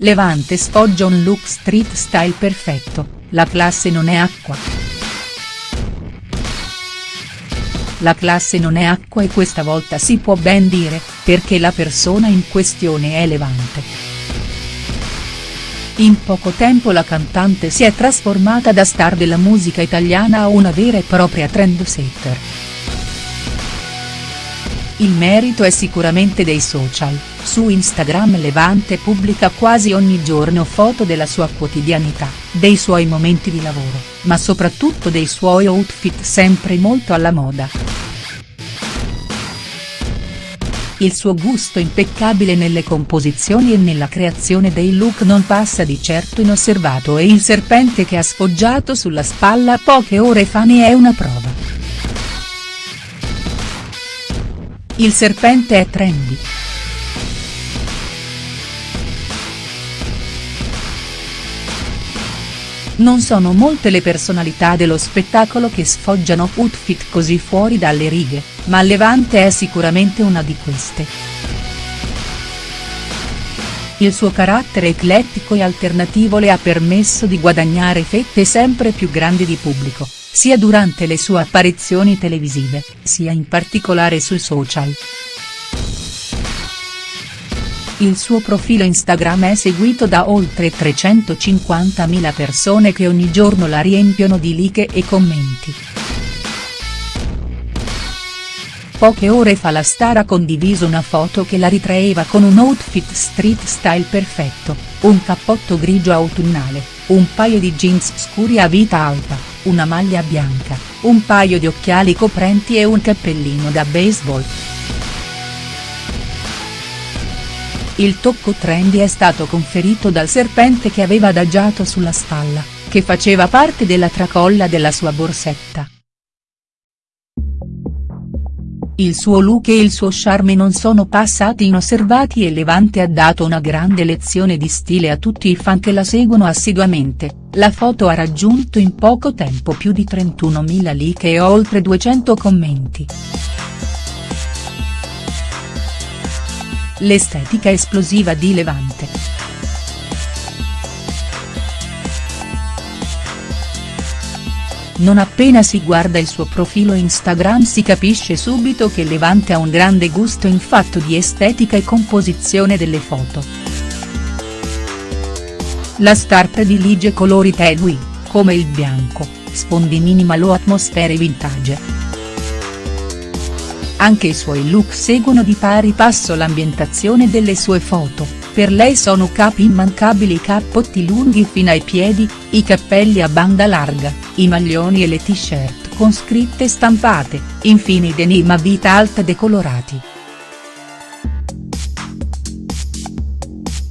Levante sfoggia un look street style perfetto, la classe non è acqua. La classe non è acqua e questa volta si può ben dire, perché la persona in questione è Levante. In poco tempo la cantante si è trasformata da star della musica italiana a una vera e propria trendsetter. Il merito è sicuramente dei social, su Instagram Levante pubblica quasi ogni giorno foto della sua quotidianità, dei suoi momenti di lavoro, ma soprattutto dei suoi outfit sempre molto alla moda. Il suo gusto impeccabile nelle composizioni e nella creazione dei look non passa di certo inosservato e il serpente che ha sfoggiato sulla spalla poche ore fa ne è una prova. Il serpente è trendy. Non sono molte le personalità dello spettacolo che sfoggiano outfit così fuori dalle righe, ma Levante è sicuramente una di queste. Il suo carattere eclettico e alternativo le ha permesso di guadagnare fette sempre più grandi di pubblico sia durante le sue apparizioni televisive, sia in particolare sui social. Il suo profilo Instagram è seguito da oltre 350.000 persone che ogni giorno la riempiono di like e commenti. Poche ore fa la star ha condiviso una foto che la ritraeva con un outfit street style perfetto, un cappotto grigio autunnale, un paio di jeans scuri a vita alta, una maglia bianca, un paio di occhiali coprenti e un cappellino da baseball. Il tocco trendy è stato conferito dal serpente che aveva adagiato sulla spalla, che faceva parte della tracolla della sua borsetta. Il suo look e il suo charme non sono passati inosservati e Levante ha dato una grande lezione di stile a tutti i fan che la seguono assiduamente, la foto ha raggiunto in poco tempo più di 31.000 like e oltre 200 commenti. L'estetica esplosiva di Levante. Non appena si guarda il suo profilo Instagram si capisce subito che Levante ha un grande gusto in fatto di estetica e composizione delle foto. La star predilige colori tenui, come il bianco, sfondi minimal o atmosfere vintage. Anche i suoi look seguono di pari passo l'ambientazione delle sue foto, per lei sono capi immancabili i cappotti lunghi fino ai piedi, i cappelli a banda larga, i maglioni e le t-shirt con scritte stampate, infine i denim a vita alta decolorati.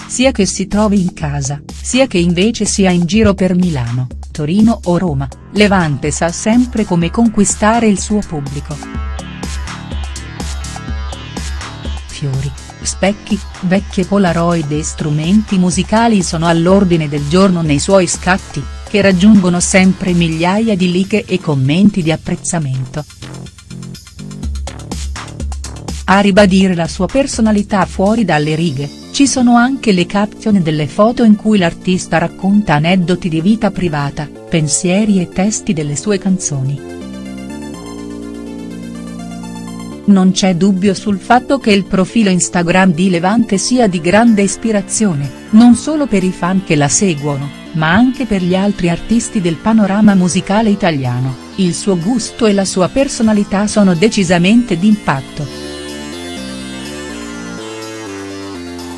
Sia che si trovi in casa, sia che invece sia in giro per Milano, Torino o Roma, Levante sa sempre come conquistare il suo pubblico. Fiori specchi, vecchie polaroid e strumenti musicali sono all'ordine del giorno nei suoi scatti, che raggiungono sempre migliaia di like e commenti di apprezzamento. A ribadire la sua personalità fuori dalle righe, ci sono anche le caption delle foto in cui l'artista racconta aneddoti di vita privata, pensieri e testi delle sue canzoni. Non c'è dubbio sul fatto che il profilo Instagram di Levante sia di grande ispirazione, non solo per i fan che la seguono, ma anche per gli altri artisti del panorama musicale italiano, il suo gusto e la sua personalità sono decisamente d'impatto.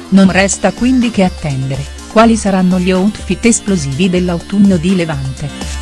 Non resta quindi che attendere, quali saranno gli outfit esplosivi dell'autunno di Levante.